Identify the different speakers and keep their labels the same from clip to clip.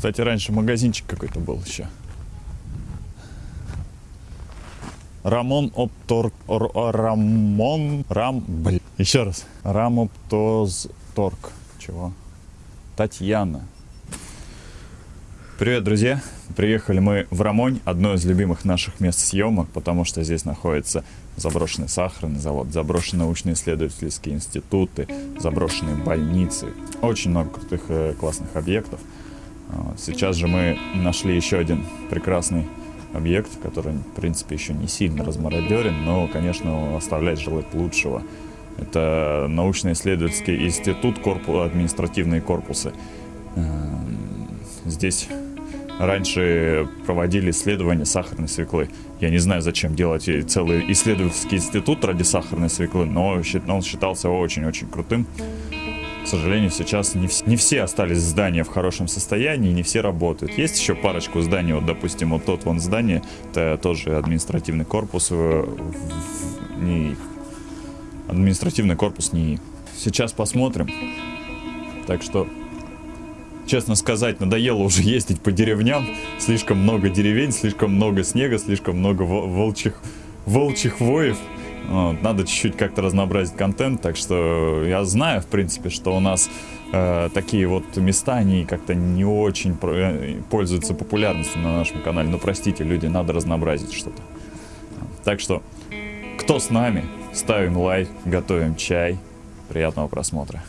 Speaker 1: Кстати, раньше магазинчик какой-то был еще. Рамон Оптор... Р- Рамон... Рам... Блин. Еще раз. Рамотозторг. Чего? Татьяна. Привет, друзья! Приехали мы в Рамонь, одно из любимых наших мест съемок, потому что здесь находится заброшенный сахарный завод, заброшенные научно-исследовательские институты, заброшенные больницы. Очень много крутых э, классных объектов. Сейчас же мы нашли еще один прекрасный объект, который, в принципе, еще не сильно размародерен, но, конечно, оставляет желать лучшего. Это научно-исследовательский институт, корпу- административные корпусы. Эм, Здесь раньше проводили исследования сахарной свеклы. Я не знаю, зачем делать целый исследовательский институт ради сахарной свеклы, но он считался очень-очень крутым. К сожалению, сейчас не, вс- не все остались здания в хорошем состоянии, не все работают. Есть еще парочку зданий, вот, допустим, вот тот вон здание, это тоже административный корпус, э, НИИ. Административный корпус НИИ. Сейчас посмотрим. Так что честно сказать, надоело уже ездить по деревням. Слишком много деревень, слишком много снега, слишком много во- волчьих, волчьих воев. Вот, надо чуть-чуть как-то разнообразить контент, так что я знаю, в принципе, что у нас э, такие вот места, они как-то не очень э, пользуются популярностью на нашем канале. Ну, простите, люди, надо разнообразить что-то. Так что, кто с нами, ставим лайк, готовим чай. Приятного просмотра.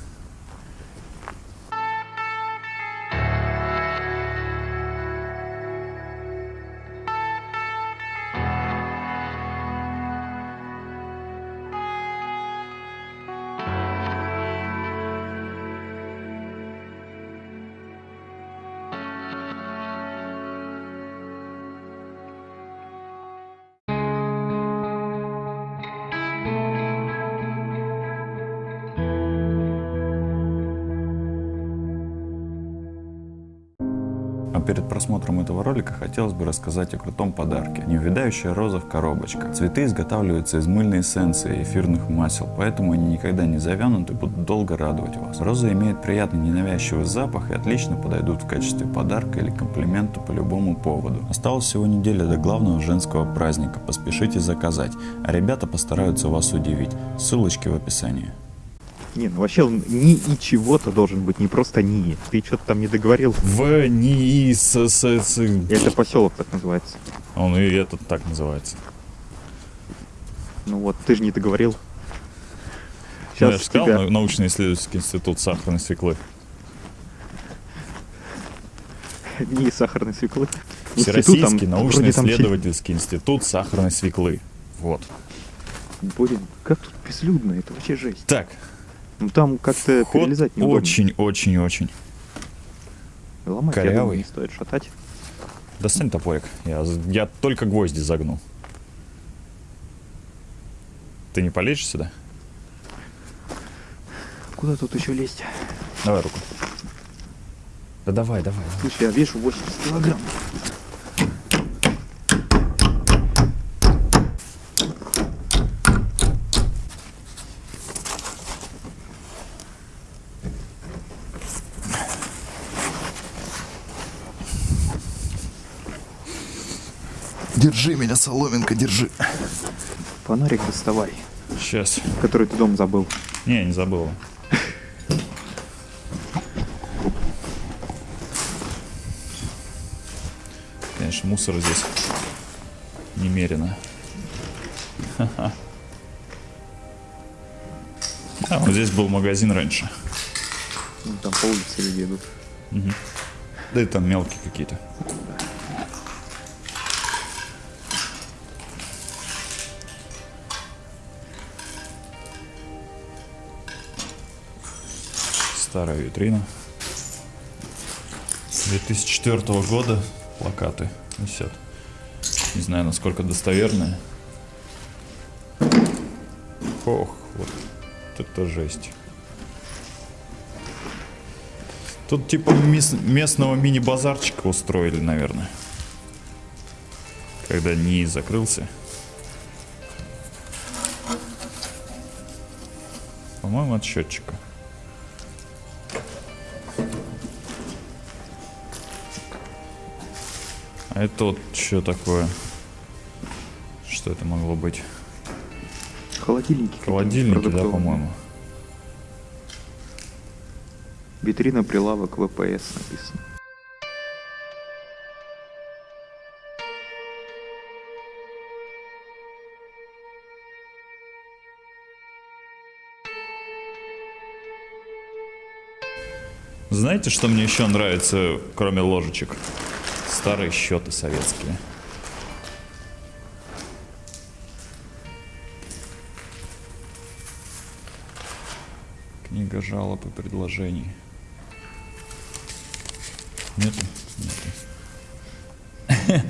Speaker 1: А перед просмотром этого ролика хотелось бы рассказать о крутом подарке. Неувядающая роза в коробочках. Цветы изготавливаются из мыльной эссенции и эфирных масел, поэтому они никогда не завянут и будут долго радовать вас. Розы имеют приятный ненавязчивый запах и отлично подойдут в качестве подарка или комплимента по любому поводу. Осталось всего неделя до главного женского праздника, поспешите заказать, а ребята постараются вас удивить. Ссылочки в описании.
Speaker 2: Не, ну вообще он ни и чего-то должен быть, не просто ни. Ты что-то там не договорил.
Speaker 1: В НИИ с, с, с-
Speaker 2: Это поселок так называется.
Speaker 1: Он и этот так называется.
Speaker 2: Ну вот, ты же не договорил.
Speaker 1: Ну, я
Speaker 2: Сейчас
Speaker 1: же сказал,
Speaker 2: тебя...
Speaker 1: нау- научно-исследовательский институт сахарной свеклы.
Speaker 2: не сахарной свеклы.
Speaker 1: Всероссийский научно-исследовательский институт сахарной свеклы. Вот.
Speaker 2: Блин, как тут безлюдно, это вообще жесть.
Speaker 1: Так,
Speaker 2: Ну там как-то
Speaker 1: ход
Speaker 2: перелезать неудобно.
Speaker 1: очень-очень-очень.
Speaker 2: Ломать, я
Speaker 1: корявый.
Speaker 2: думаю, не стоит шатать.
Speaker 1: Достань топорик. Я, я только гвозди загну. Ты не полезешь сюда?
Speaker 2: Куда тут еще лезть?
Speaker 1: Давай руку. Да давай, давай.
Speaker 2: Слушай, я вешу 80 килограмм.
Speaker 1: Держи меня, соломинка, держи.
Speaker 2: Фонарик доставай,
Speaker 1: Сейчас.
Speaker 2: который ты дома забыл.
Speaker 1: Не, не забыл. Конечно, мусор здесь немерено. А, вот здесь был магазин раньше.
Speaker 2: Ну, там по улице люди идут.
Speaker 1: Да и там мелкие какие-то. Старая витрина. 2004 года плакаты висят. Не знаю, насколько достоверные. Ох, вот это жесть. Тут типа местного мини-базарчика устроили, наверное. Когда НИИ закрылся. По-моему, от счетчика. А это вот что такое? Что это могло быть?
Speaker 2: Холодильники.
Speaker 1: Холодильники, да, по-моему.
Speaker 2: Витрина, прилавок, ВПС написано.
Speaker 1: Знаете, что мне еще нравится, кроме ложечек? Старые счеты советские. Книга жалоб и предложений. Нету? Нету.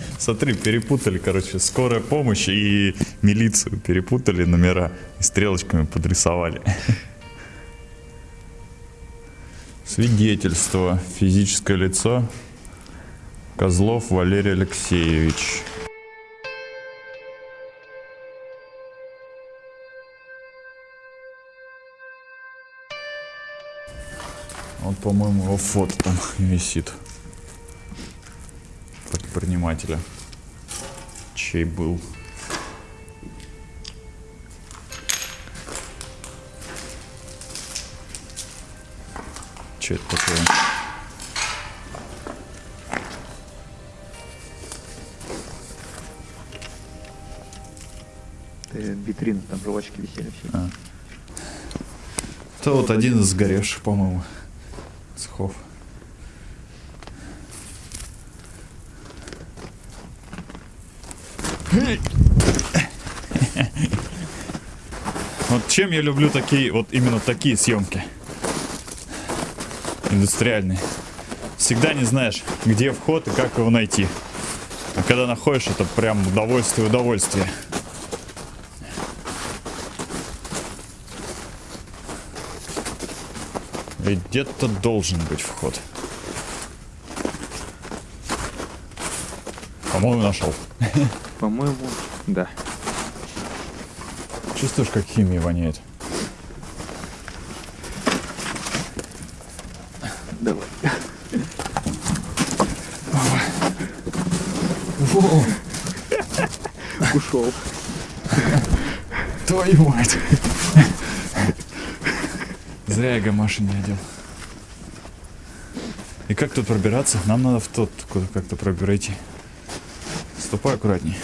Speaker 1: Смотри, перепутали, короче, скорая помощь и милицию перепутали номера и стрелочками подрисовали. Свидетельство. Физическое лицо. Козлов Валерий Алексеевич. Вот, по-моему, его фото там висит. Предпринимателя. Чей был. Че это такое?
Speaker 2: Это витрина, там жвачки висели все.
Speaker 1: А. Это вот один из сгоревших, по-моему, цехов. Вот чем я люблю такие, вот именно такие съемки. Индустриальные. Всегда не знаешь, где вход и как его найти. А когда находишь, это прям удовольствие, удовольствие. Где-то должен быть вход. По-моему, нашел.
Speaker 2: По-моему, да.
Speaker 1: Чувствуешь, как химия воняет?
Speaker 2: Давай. Ушел.
Speaker 1: твою мать. Зря я гамаши не одел. И как тут пробираться? Нам надо в тот, куда как-то пробирайте. Ступай аккуратней.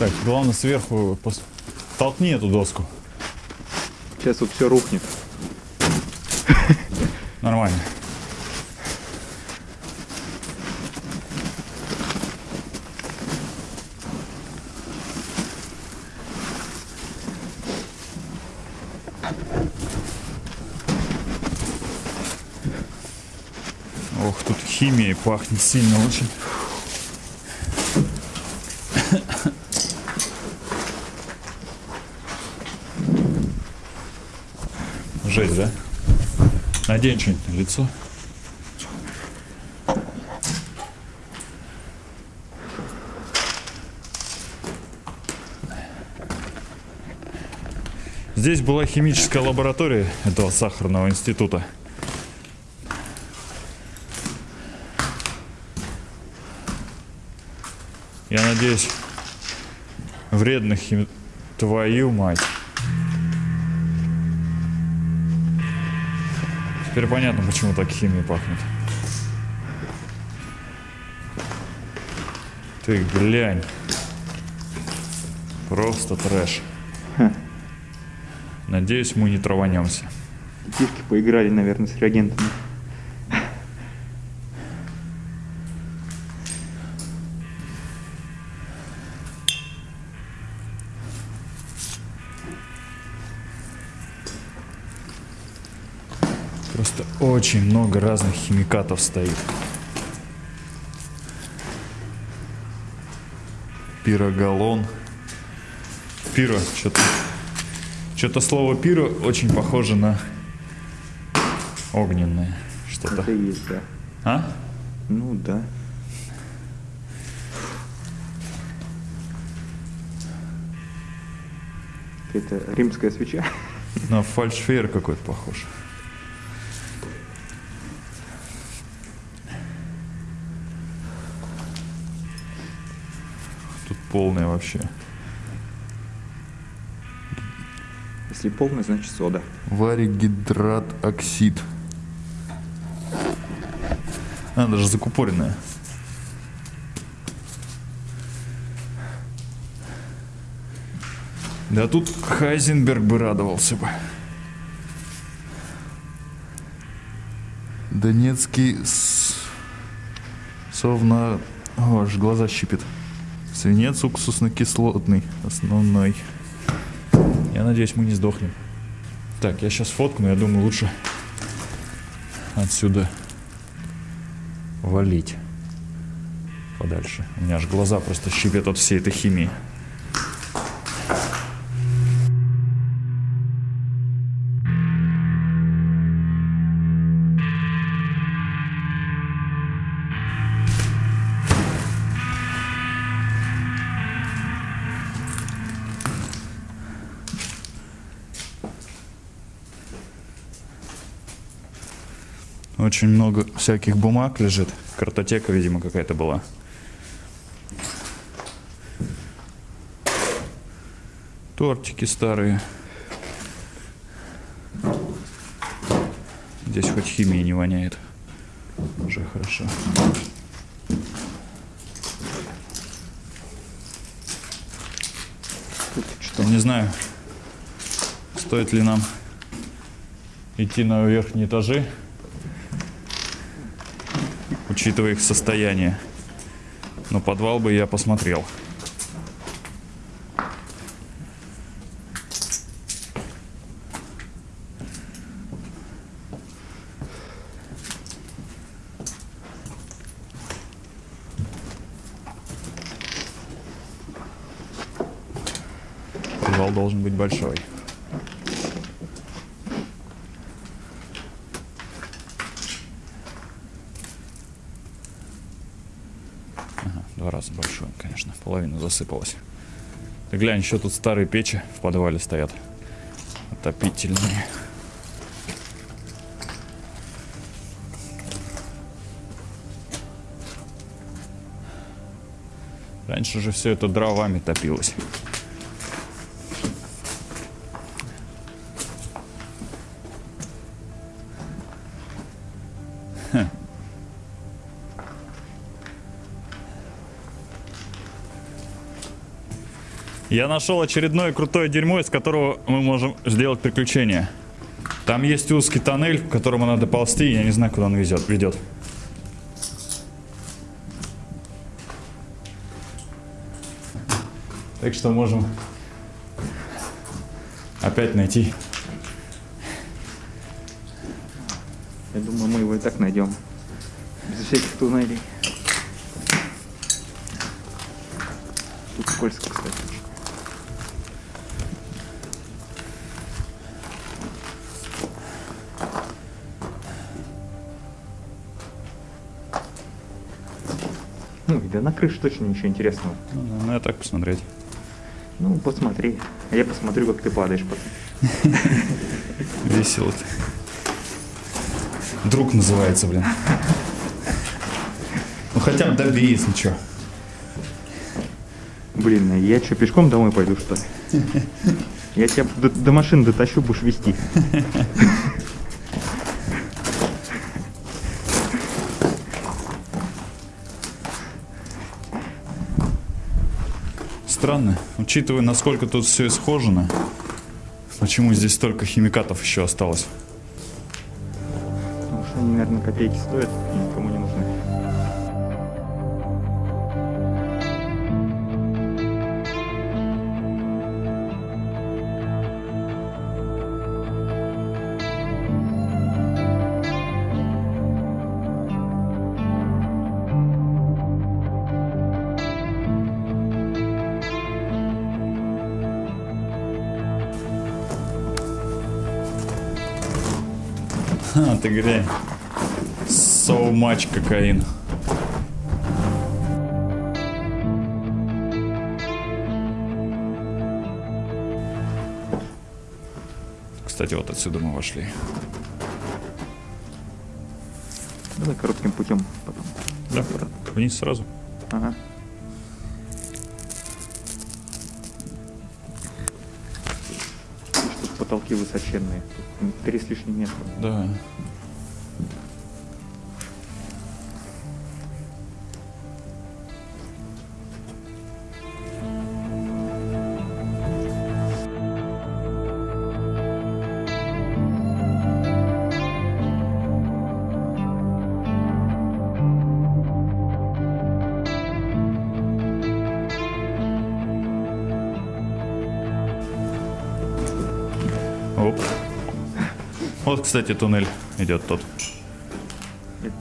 Speaker 1: Так, главное сверху пос- толкни эту доску.
Speaker 2: Сейчас вот все рухнет.
Speaker 1: Нормально. Ох, тут химией пахнет сильно очень. Жесть, да? Надень что-нибудь на лицо. Здесь была химическая лаборатория этого сахарного института. Я надеюсь, вредных хим... Твою мать. Теперь понятно, почему так химия пахнет. Ты глянь. Просто трэш. Надеюсь, мы не траванемся.
Speaker 2: Детишки поиграли, наверное, с реагентами.
Speaker 1: Очень много разных химикатов стоит. Пирогалон. Пиро, что-то... Что-то слово пиро очень похоже на огненное что-то.
Speaker 2: Это есть, да.
Speaker 1: А?
Speaker 2: Ну да. Это римская свеча.
Speaker 1: На фальшфейер какой-то похож. Тут полная вообще.
Speaker 2: Если полный, значит сода.
Speaker 1: Варигидрат оксид. А, даже закупоренная. Да тут Хайзенберг бы радовался бы. Донецкий с... совна... О, аж глаза щипит. Свинец уксусно-кислотный, основной. Я надеюсь, мы не сдохнем. Так, я сейчас фоткну, я думаю, лучше отсюда валить подальше. У меня аж глаза просто щипят от всей этой химии. Очень много всяких бумаг лежит. Картотека, видимо, какая-то была. Тортики старые. Здесь хоть химии не воняет. Уже хорошо.
Speaker 2: Что?
Speaker 1: Не знаю, стоит ли нам идти на верхние этажи, учитывая их состояние. Но подвал бы я посмотрел. Подвал должен быть большой. Ага, два раза большой, конечно. Половина засыпалась. Ты глянь, еще тут старые печи в подвале стоят. Отопительные. Раньше же все это дровами топилось. Я нашел очередное крутое дерьмо, из которого мы можем сделать приключение. Там есть узкий тоннель, в которому надо ползти, я не знаю, куда он везет, ведет. Так что можем опять найти.
Speaker 2: Я думаю, мы его и так найдем. Без всяких туннелей. Тут скользко, кстати. Ну, да на крыше точно ничего интересного.
Speaker 1: Ну, ну, я так посмотреть.
Speaker 2: Ну, посмотри. А я посмотрю, как ты падаешь потом.
Speaker 1: Весело ты. Друг называется, блин. Ну хотя бы добей, если что.
Speaker 2: Блин, а я что, пешком домой пойду, что ли? Я тебя до, до машины дотащу, будешь вести.
Speaker 1: Странно, учитывая, насколько тут все исхожено, почему здесь столько химикатов еще осталось?
Speaker 2: Потому что они, наверное, копейки стоят никому не нужны.
Speaker 1: А, ты глянь. So much кокаин. Кстати, вот отсюда мы вошли.
Speaker 2: Давай коротким путем потом.
Speaker 1: Да, вниз сразу.
Speaker 2: Ага. Потолки высоченные. Три с лишним метра.
Speaker 1: Да. Оп. Вот, кстати, туннель идет тот.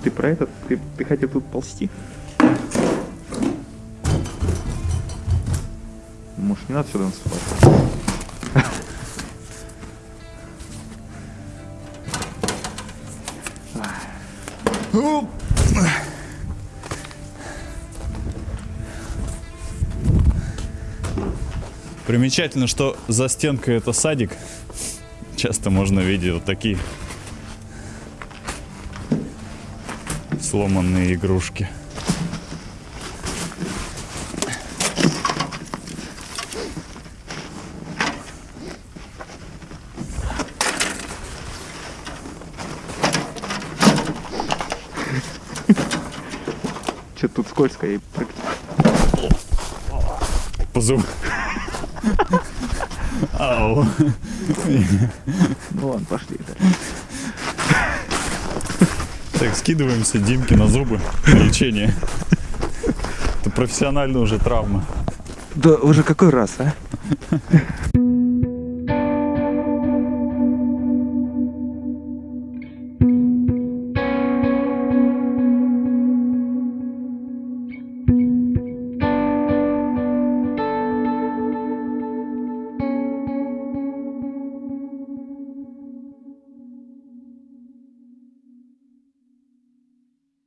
Speaker 2: Ты про этот? Ты, ты хотел тут ползти? Может, не надо сюда наступать?
Speaker 1: Примечательно, что за стенкой это садик. Часто можно видеть вот такие сломанные игрушки.
Speaker 2: Что-то тут скользко и прыгать.
Speaker 1: По зуб. Ау.
Speaker 2: Ну ладно, пошли.
Speaker 1: Так, скидываемся Димке на зубы. Лечение. Это профессиональная уже травма.
Speaker 2: Да уже какой раз, а?